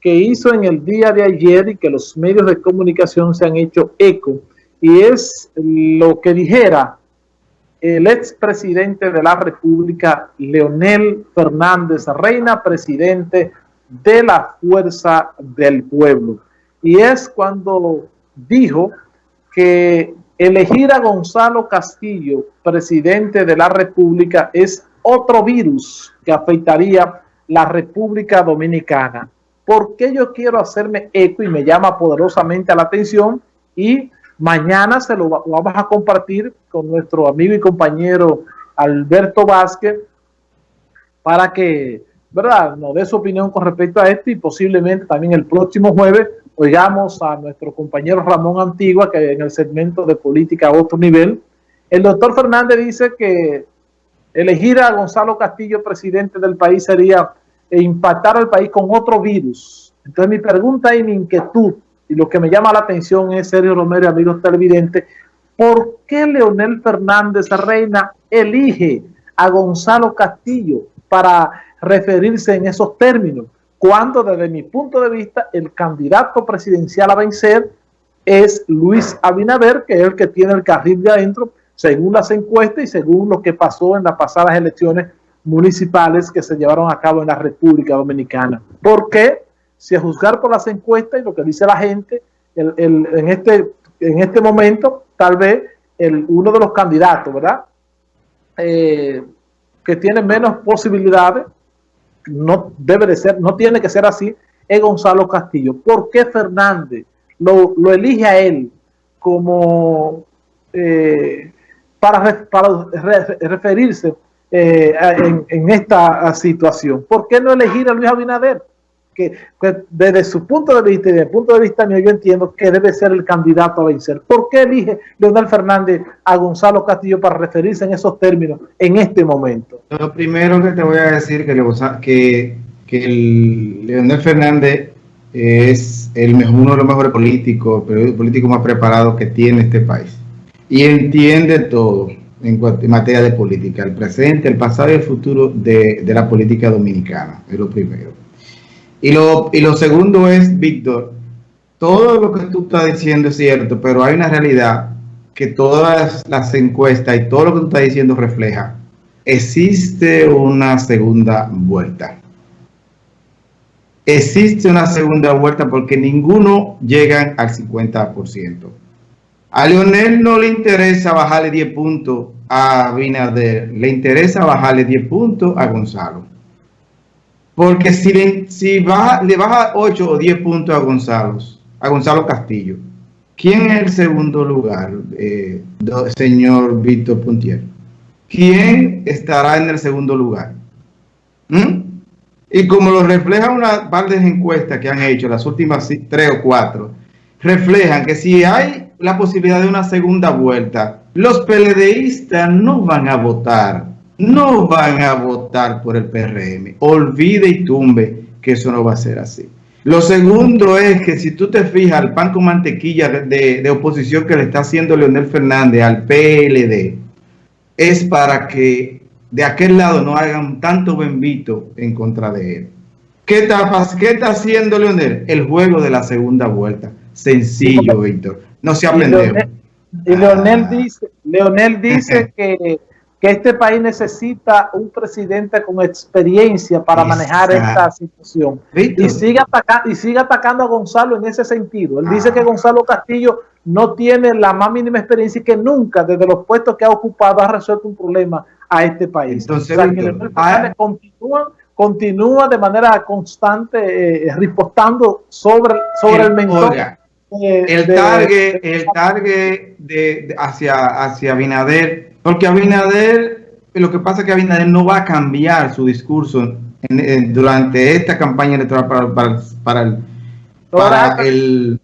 que hizo en el día de ayer y que los medios de comunicación se han hecho eco, y es lo que dijera el expresidente de la República, Leonel Fernández Reina, presidente de la Fuerza del Pueblo. Y es cuando dijo que elegir a Gonzalo Castillo, presidente de la República, es otro virus que afectaría la República Dominicana. ¿Por qué yo quiero hacerme eco y me llama poderosamente la atención? Y mañana se lo vamos a compartir con nuestro amigo y compañero Alberto Vázquez para que, ¿verdad?, nos dé su opinión con respecto a esto y posiblemente también el próximo jueves oigamos a nuestro compañero Ramón Antigua que en el segmento de política a otro nivel. El doctor Fernández dice que elegir a Gonzalo Castillo presidente del país sería impactar al país con otro virus. Entonces mi pregunta y mi inquietud, y lo que me llama la atención es, Sergio Romero y amigos televidentes, ¿por qué Leonel Fernández Reina elige a Gonzalo Castillo para referirse en esos términos? Cuando desde mi punto de vista el candidato presidencial a vencer es Luis Abinader, que es el que tiene el carril de adentro, según las encuestas y según lo que pasó en las pasadas elecciones municipales que se llevaron a cabo en la República Dominicana. ¿Por qué? Si a juzgar por las encuestas y lo que dice la gente, en, este, en este momento, tal vez uno de los candidatos, ¿verdad? Eh, que tiene menos posibilidades, no debe de ser, no tiene que ser así, es Gonzalo Castillo. ¿Por qué Fernández lo, elige a él como eh, para, referirse eh, en, esta situación. ¿Por qué no elegir a Luis Abinader? Que, desde su punto de vista y desde el punto de vista mío yo entiendo que debe ser el candidato a vencer. ¿Por qué elige Leonel Fernández a Gonzalo Castillo para referirse en esos términos en este momento? Lo primero que te voy a decir que, que, el Leonel Fernández es el mejor, uno de los mejores políticos, el político más preparado que tiene este país. Y entiende todo en, materia de política, el presente, el pasado y el futuro de, la política dominicana, es lo primero. Y lo, y lo segundo es, Víctor, todo lo que tú estás diciendo es cierto, pero hay una realidad que todas las encuestas y todo lo que tú estás diciendo refleja. Existe una segunda vuelta. Existe una segunda vuelta porque ninguno llega al 50%. A Leonel no le interesa bajarle 10 puntos a Binader, le interesa bajarle 10 puntos a Gonzalo. Porque si, le, baja, le baja 8 o 10 puntos a Gonzalo, a Gonzalo Castillo, ¿quién es el segundo lugar, eh, señor Víctor Puntier? ¿Quién estará en el segundo lugar? ¿Mm? Y como lo refleja una par de encuestas que han hecho, las últimas tres o cuatro, reflejan que si hay la posibilidad de una segunda vuelta, los PLDistas no van a votar, no van a votar por el PRM. Olvide y tumbe que eso no va a ser así. Lo segundo es que si tú te fijas al pan con mantequilla de, oposición que le está haciendo Leonel Fernández al PLD, es para que de aquel lado no hagan tanto bembito en contra de él. ¿Qué está, ¿Qué está haciendo Leonel? El juego de la segunda vuelta. Sencillo, Víctor. No se ha y Leonel dice, Leonel dice que, este país necesita un presidente con experiencia para manejar esta situación. Y sigue, atacando, y sigue atacando a Gonzalo en ese sentido. Él dice que ah. Gonzalo Castillo no tiene la más mínima experiencia y que nunca desde los puestos que ha ocupado ha resuelto un problema a este país. Entonces, ah. continúa, continúa de manera constante eh, ripostando sobre, sobre el mentor el target, el target de, hacia, hacia Abinader, porque Abinader, lo que pasa es que Abinader no va a cambiar su discurso durante esta campaña electoral para, para, para el, para el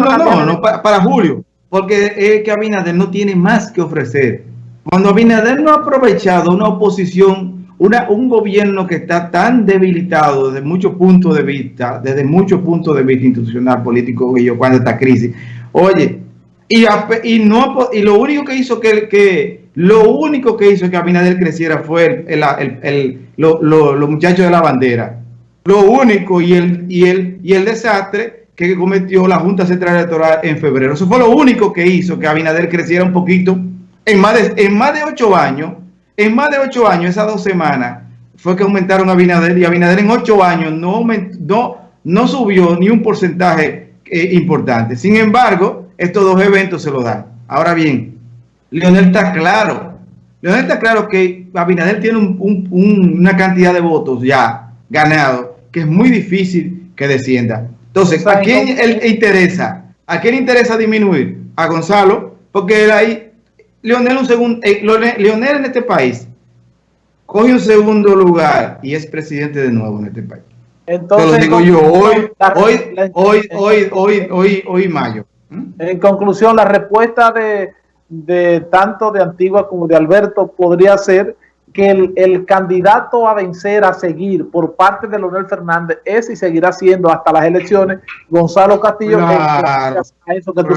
no, no, no, no para, para, julio, porque es que Abinader no tiene más que ofrecer. Cuando Abinader no ha aprovechado una oposición un gobierno que está tan debilitado desde muchos puntos de vista, desde muchos puntos de vista institucional, político, y yo cuando esta crisis. Oye, y, no, y lo único que hizo que, que lo único que hizo que Abinader creciera fue el, el, los muchachos de la bandera. lo único y el, y el, y el desastre que cometió la Junta Central Electoral en febrero. Eso fue lo único que hizo que Abinader creciera un poquito. En más de, en más de ocho años, en más de ocho años, esas dos semanas, fue que aumentaron a Abinader y Abinader en ocho años no, no, no subió ni un porcentaje eh, importante. Sin embargo, estos dos eventos se lo dan. Ahora bien, Leonel está claro. Leonel está claro que Abinader tiene una cantidad de votos ya ganado que es muy difícil que descienda. Entonces, ¿a quién le interesa? ¿A quién le interesa disminuir? A Gonzalo, porque él ahí, Leonel, un segundo, eh, Leonel en este país coge un segundo lugar y es presidente de nuevo en este país. Entonces, Te lo digo yo hoy, hoy, hoy, hoy, hoy, hoy, hoy, mayo. ¿Mm? En conclusión, la respuesta de, de tanto de Antigua como de Alberto podría ser que el, candidato a vencer, a seguir por parte de Leonel Fernández es y seguirá siendo hasta las elecciones Gonzalo Castillo. eso que tú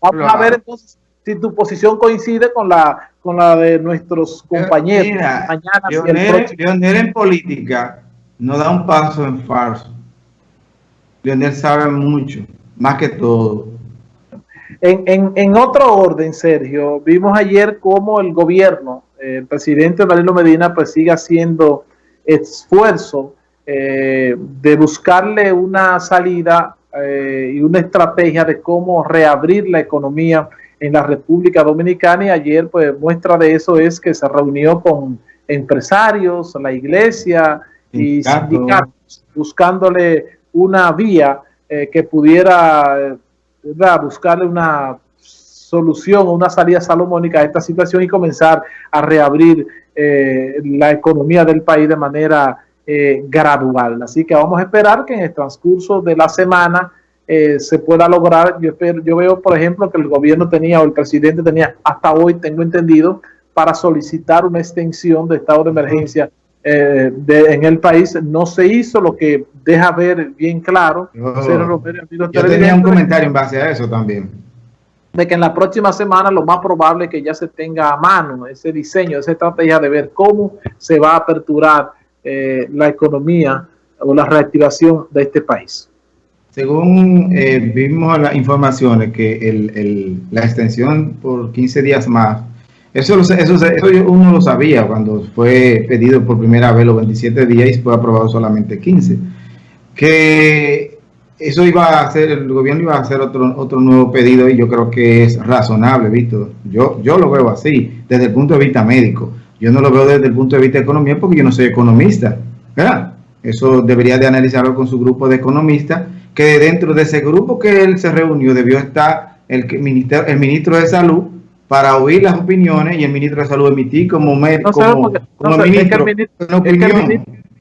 Vamos a ver entonces si tu posición coincide con la con la de nuestros compañeros. mañana, Leonel, en política no da un paso en falso. Leonel sabe mucho, más que todo. En, en, en otro orden, Sergio, vimos ayer cómo el gobierno el presidente Danilo Medina pues sigue haciendo esfuerzo eh, de buscarle una salida eh, y una estrategia de cómo reabrir la economía en la República Dominicana y ayer pues muestra de eso es que se reunió con empresarios, la iglesia y sindicatos buscándole una vía eh, que pudiera buscarle una solución o una salida salomónica a esta situación y comenzar a reabrir eh, la economía del país de manera eh, gradual. Así que vamos a esperar que en el transcurso de la semana eh, se pueda lograr. Yo, yo veo, por ejemplo, que el gobierno tenía o el presidente tenía hasta hoy, tengo entendido, para solicitar una extensión de estado de emergencia en el país. No se hizo, lo que deja ver bien claro. yo tenía un comentario en base a eso también de que en la próxima semana lo más probable es que ya se tenga a mano ese diseño, esa estrategia de ver cómo se va a aperturar eh, la economía o la reactivación de este país. Según eh, vimos las informaciones que el, la extensión por 15 días más, eso, eso, eso, uno lo sabía cuando fue pedido por primera vez los 27 días y fue aprobado solamente 15, que eso iba a hacer, el gobierno iba a hacer otro, otro nuevo pedido y yo creo que es razonable, Víctor. Yo, yo lo veo así, desde el punto de vista médico. Yo no lo veo desde el punto de vista de economía porque yo no soy economista, ¿verdad? Eso debería de analizarlo con su grupo de economistas, que dentro de ese grupo que él se reunió debió estar el, ministro, el ministro de Salud para oír las opiniones y el ministro de Salud emitir como, médico como, ministro,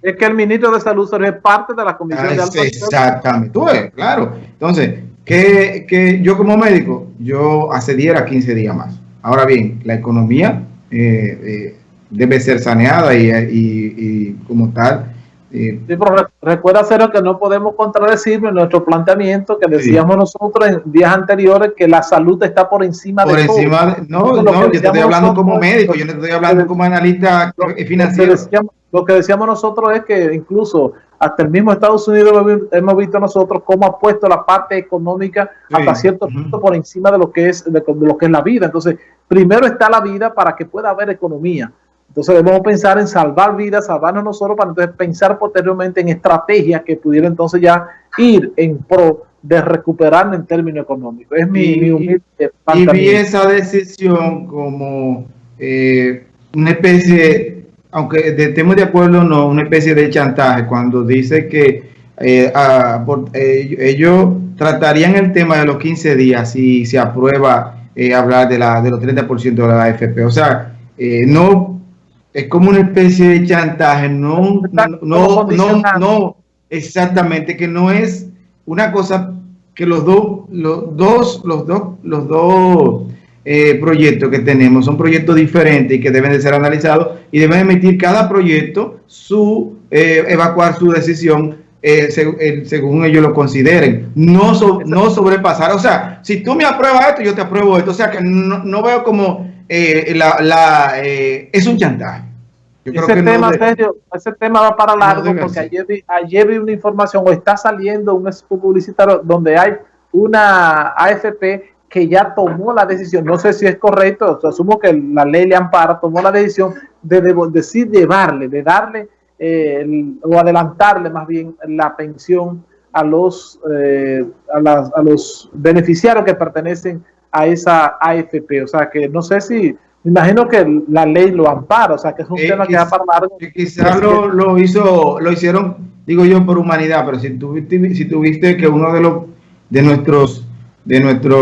es que el ministro de Salud es parte de la Comisión de Alto Exactamente, tú claro. Entonces, que, que, yo como médico, yo accediera 15 días más. Ahora bien, la economía eh, eh, debe ser saneada y, y, como tal. Sí, pero recuerda, Cero, que no podemos contradecir nuestro planteamiento que decíamos nosotros en días anteriores que la salud está por encima por de encima no, no, yo te estoy hablando como médico, yo no estoy hablando como analista financiero. Lo que decíamos nosotros es que incluso hasta el mismo Estados Unidos hemos visto nosotros cómo ha puesto la parte económica hasta cierto punto por encima de lo que es de, lo que es la vida. Entonces, primero está la vida para que pueda haber economía. Entonces debemos pensar en salvar vidas, salvarnos nosotros para entonces pensar posteriormente en estrategias que pudieran entonces ya ir en pro de recuperar en términos económicos. Es mi, y, humilde Y vi esa decisión como eh, una especie aunque estemos de acuerdo, no, una especie de chantaje cuando dice que eh, eh, ellos tratarían el tema de los 15 días si se aprueba eh, hablar de, la, de los 30% de la AFP. O sea, no es como una especie de chantaje, no, no, no, no, exactamente, que no es una cosa que los dos, los dos, los dos, los dos eh, proyectos que tenemos son proyectos diferentes y que deben de ser analizados y deben emitir cada proyecto su eh, evacuar su decisión eh, según ellos lo consideren, no, no sobrepasar. O sea, si tú me apruebas esto, yo te apruebo esto. O sea, que no, veo como la, es un chantaje. ese, tema, ese tema va para largo porque ayer vi, ayer vi una información o está saliendo un publicitario donde hay una AFP que ya tomó la decisión, no sé si es correcto, asumo que la ley le ampara, tomó la decisión de, de decir llevarle, de darle eh, o adelantarle más bien la pensión a los, eh, a, los beneficiarios que pertenecen a esa AFP. O sea que no sé si, me imagino que la ley lo ampara, o sea que es un eh, tema que va para largo. Quizás lo, lo, hizo, lo hicieron, digo yo, por humanidad, pero si tuviste, si tuviste que uno de los de nuestros de nuestros